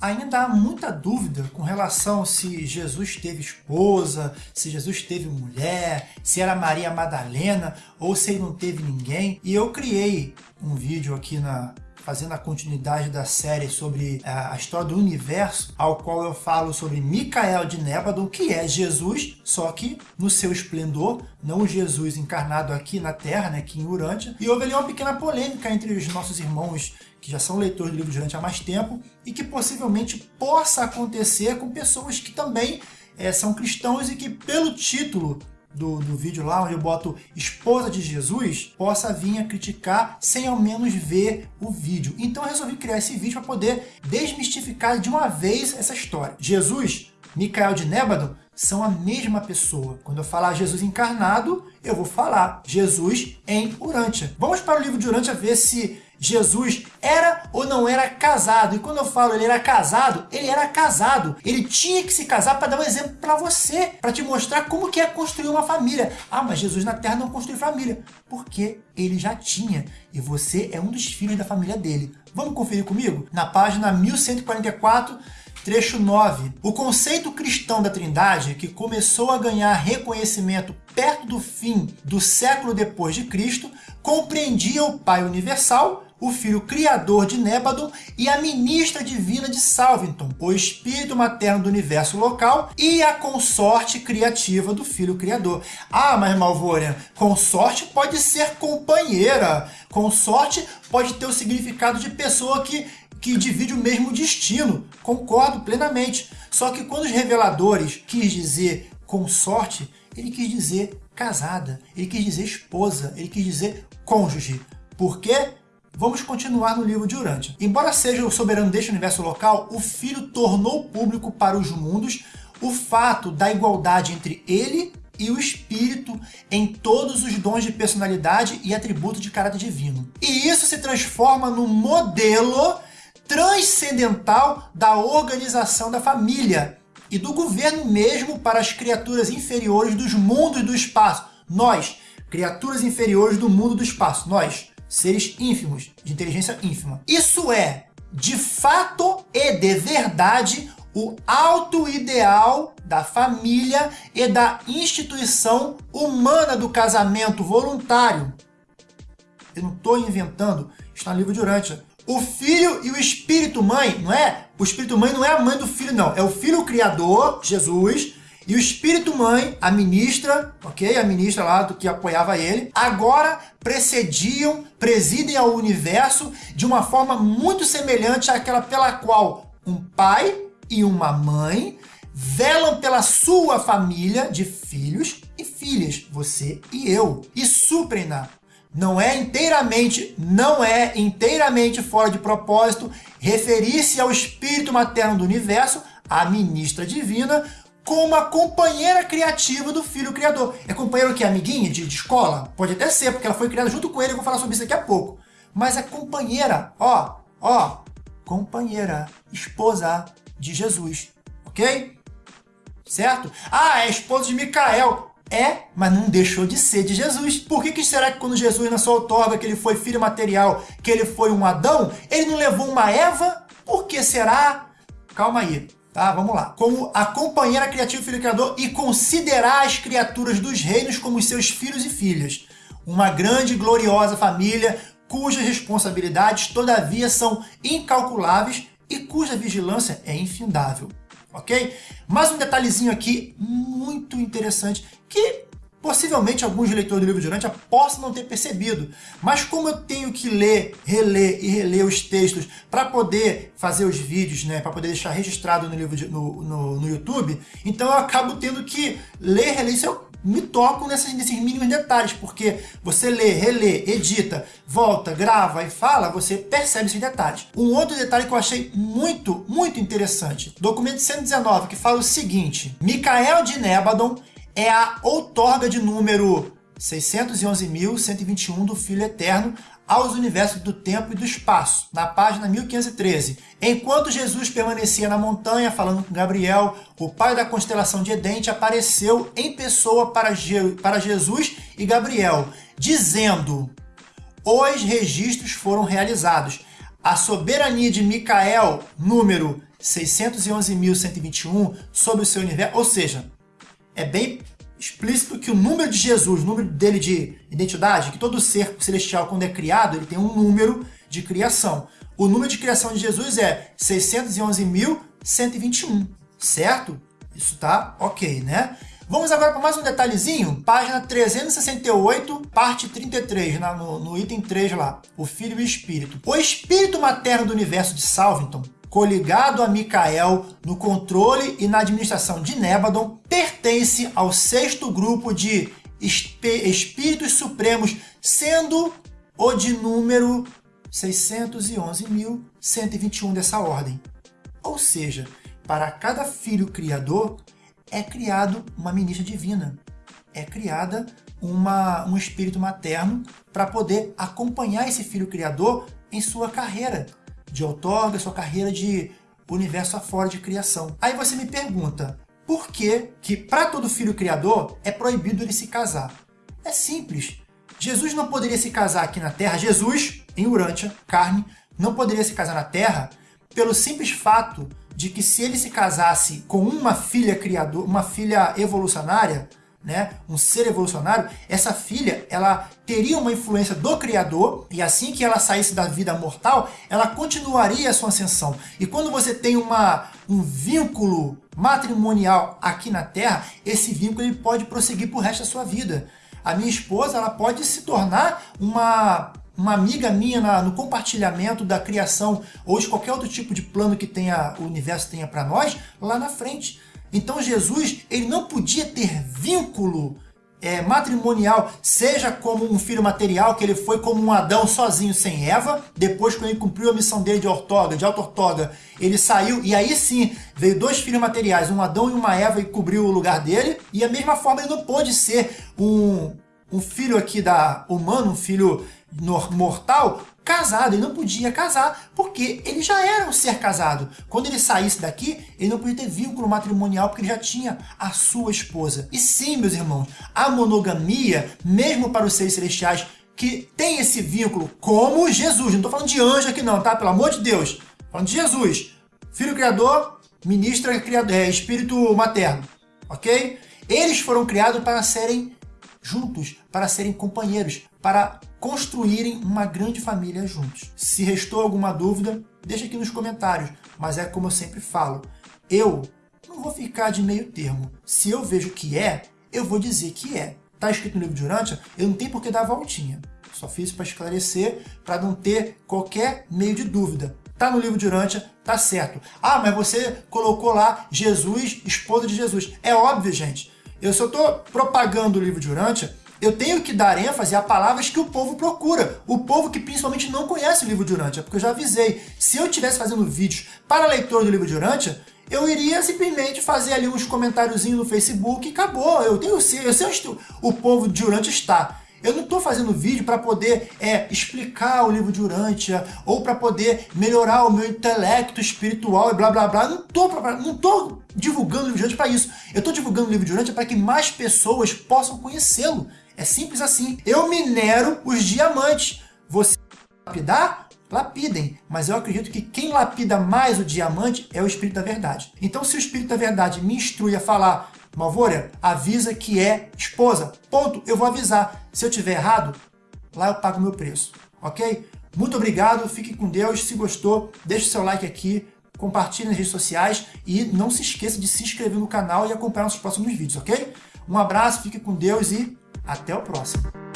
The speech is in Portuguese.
Ainda há muita dúvida com relação se Jesus teve esposa, se Jesus teve mulher, se era Maria Madalena ou se ele não teve ninguém. E eu criei um vídeo aqui na fazendo a continuidade da série sobre a história do universo, ao qual eu falo sobre Micael de Nébadon, que é Jesus, só que no seu esplendor, não o Jesus encarnado aqui na Terra, né, aqui em Urântia. E houve ali uma pequena polêmica entre os nossos irmãos que já são leitores do livro durante há mais tempo e que possivelmente possa acontecer com pessoas que também é, são cristãos e que pelo título do, do vídeo lá, onde eu boto esposa de Jesus, possa vir a criticar sem ao menos ver o vídeo. Então eu resolvi criar esse vídeo para poder desmistificar de uma vez essa história. Jesus, Micael de Nébado, são a mesma pessoa. Quando eu falar Jesus encarnado, eu vou falar Jesus em Urântia. Vamos para o livro de Urântia ver se Jesus era ou não era casado. E quando eu falo ele era casado, ele era casado. Ele tinha que se casar para dar um exemplo para você, para te mostrar como que é construir uma família. Ah, mas Jesus na Terra não construiu família. Porque ele já tinha. E você é um dos filhos da família dele. Vamos conferir comigo? Na página 1144, trecho 9. O conceito cristão da Trindade, que começou a ganhar reconhecimento perto do fim do século depois de Cristo, compreendia o Pai Universal, o filho criador de Nébadon e a ministra divina de Salvington, o espírito materno do universo local e a consorte criativa do filho criador. Ah, mas Malvorian, consorte pode ser companheira, consorte pode ter o significado de pessoa que que divide o mesmo destino. Concordo plenamente. Só que quando os reveladores quis dizer consorte, ele quis dizer casada, ele quis dizer esposa, ele quis dizer cônjuge. Por quê? Vamos continuar no livro de Urântia. Embora seja o soberano deste universo local, o Filho tornou público para os mundos o fato da igualdade entre ele e o Espírito em todos os dons de personalidade e atributo de caráter divino. E isso se transforma no modelo transcendental da organização da família e do governo mesmo para as criaturas inferiores dos mundos do espaço. Nós, criaturas inferiores do mundo do espaço. Nós, seres ínfimos, de inteligência ínfima. Isso é, de fato e de verdade, o alto ideal da família e da instituição humana do casamento voluntário. Eu não estou inventando, está no livro de Urântia. O filho e o espírito mãe, não é? O espírito mãe não é a mãe do filho, não. É o filho criador, Jesus, e o espírito mãe, a ministra, ok? A ministra lá do que apoiava ele, agora precediam, presidem ao universo de uma forma muito semelhante àquela pela qual um pai e uma mãe velam pela sua família de filhos e filhas, você e eu, e suprem-na. Não é inteiramente, não é inteiramente fora de propósito referir-se ao espírito materno do universo, a ministra divina, como a companheira criativa do filho criador. É companheiro que é amiguinha de, de, escola? Pode até ser, porque ela foi criada junto com ele, eu vou falar sobre isso daqui a pouco. Mas é companheira, ó, ó, companheira, esposa de Jesus, ok? Certo? Ah, é esposa de Micael. É, mas não deixou de ser de Jesus. Por que, que será que quando Jesus, na sua outorga, que ele foi filho material, que ele foi um Adão, ele não levou uma Eva? Por que será? Calma aí. Tá, vamos lá. Como a companheira criativa Filho Criador e considerar as criaturas dos reinos como seus filhos e filhas. Uma grande e gloriosa família cujas responsabilidades, todavia, são incalculáveis e cuja vigilância é infindável. Ok? Mais um detalhezinho aqui muito interessante que Possivelmente alguns leitores do livro de Urântia possam não ter percebido, mas como eu tenho que ler, reler e reler os textos para poder fazer os vídeos, né, para poder deixar registrado no, livro de, no, no, no, YouTube, então eu acabo tendo que ler, reler, isso eu me toco nesses, nesses mínimos detalhes, porque você lê, relê, edita, volta, grava e fala, você percebe esses detalhes. Um outro detalhe que eu achei muito, muito interessante, documento 119, que fala o seguinte, Micael de Nébadon é a outorga de número 611.121 do Filho Eterno aos universos do tempo e do espaço, na página 1513. Enquanto Jesus permanecia na montanha falando com Gabriel, o pai da constelação de Edente apareceu em pessoa para, Je para Jesus e Gabriel, dizendo: Os registros foram realizados. A soberania de Micael, número 611.121 sobre o seu universo, ou seja, é bem explícito que o número de Jesus, o número dele de identidade, que todo ser celestial, quando é criado, ele tem um número de criação. O número de criação de Jesus é 611.121, certo? Isso tá ok, né? Vamos agora para mais um detalhezinho, página 368, parte 33, na, no, no item 3 lá, o Filho e o Espírito. O espírito materno do universo de Salvington coligado a Micael no controle e na administração de Nébadon, pertence ao sexto grupo de espíritos supremos, sendo o de número 611.121 dessa ordem. Ou seja, para cada filho criador é criado uma ministra divina, é criada uma, um espírito materno para poder acompanhar esse filho criador em sua carreira, de outorga, sua carreira de universo afora de criação. Aí você me pergunta, por que que para todo filho criador é proibido ele se casar? É simples. Jesus não poderia se casar aqui na Terra, Jesus, em Urântia, carne, não poderia se casar na Terra pelo simples fato de que se ele se casasse com uma filha criador, uma filha evolucionária, né, um ser evolucionário, essa filha ela teria uma influência do Criador e assim que ela saísse da vida mortal, ela continuaria a sua ascensão. E quando você tem uma, um vínculo matrimonial aqui na Terra, esse vínculo ele pode prosseguir para o resto da sua vida. A minha esposa ela pode se tornar uma uma amiga minha na, no compartilhamento da criação ou de qualquer outro tipo de plano que tenha o universo tenha para nós lá na frente. Então Jesus ele não podia ter vínculo é, matrimonial, seja como um filho material, que ele foi como um Adão sozinho sem Eva, depois quando ele cumpriu a missão dele de ortoga, de auto-ortoga, ele saiu, e aí sim, veio dois filhos materiais, um Adão e uma Eva, e cobriu o lugar dele, e a mesma forma ele não pôde ser um, um filho aqui da humano, um filho mortal, casado, ele não podia casar, porque ele já era um ser casado. Quando ele saísse daqui, ele não podia ter vínculo matrimonial, porque ele já tinha a sua esposa. E sim, meus irmãos, a monogamia, mesmo para os seres celestiais, que tem esse vínculo, como Jesus, não estou falando de anjo aqui não, tá? Pelo amor de Deus. Falando de Jesus, Filho Criador, Ministra criador, é, Espírito Materno, ok? Eles foram criados para serem juntos, para serem companheiros, para construírem uma grande família juntos. Se restou alguma dúvida, deixa aqui nos comentários, mas é como eu sempre falo, eu não vou ficar de meio termo. Se eu vejo que é, eu vou dizer que é. Está escrito no livro de Urântia, eu não tenho por que dar voltinha. Só fiz para esclarecer, para não ter qualquer meio de dúvida. Tá no livro de Urântia, tá certo. Ah, mas você colocou lá Jesus, esposa de Jesus. É óbvio, gente. Eu só estou propagando o livro de Urântia eu tenho que dar ênfase a palavras que o povo procura. O povo que principalmente não conhece o livro de Urântia, porque eu já avisei. Se eu estivesse fazendo vídeos para leitor do livro de Urântia, eu iria simplesmente fazer ali uns comentáriozinhos no Facebook e acabou. Eu tenho eu sei onde o povo de Urântia está. Eu não estou fazendo vídeo para poder é, explicar o livro de Urântia ou para poder melhorar o meu intelecto espiritual e blá blá blá. Não estou não tô divulgando o livro de Urântia para isso. Eu estou divulgando o livro de Urântia para que mais pessoas possam conhecê-lo. É simples assim. Eu minero os diamantes. Você lapidar? Lapidem. Mas eu acredito que quem lapida mais o diamante é o Espírito da Verdade. Então, se o Espírito da Verdade me instrui a falar, Malvória, avisa que é esposa. Ponto. Eu vou avisar. Se eu tiver errado, lá eu pago o meu preço. Ok? Muito obrigado. Fique com Deus. Se gostou, deixe seu like aqui compartilhe nas redes sociais e não se esqueça de se inscrever no canal e acompanhar nossos próximos vídeos, ok? Um abraço, fique com Deus e até o próximo.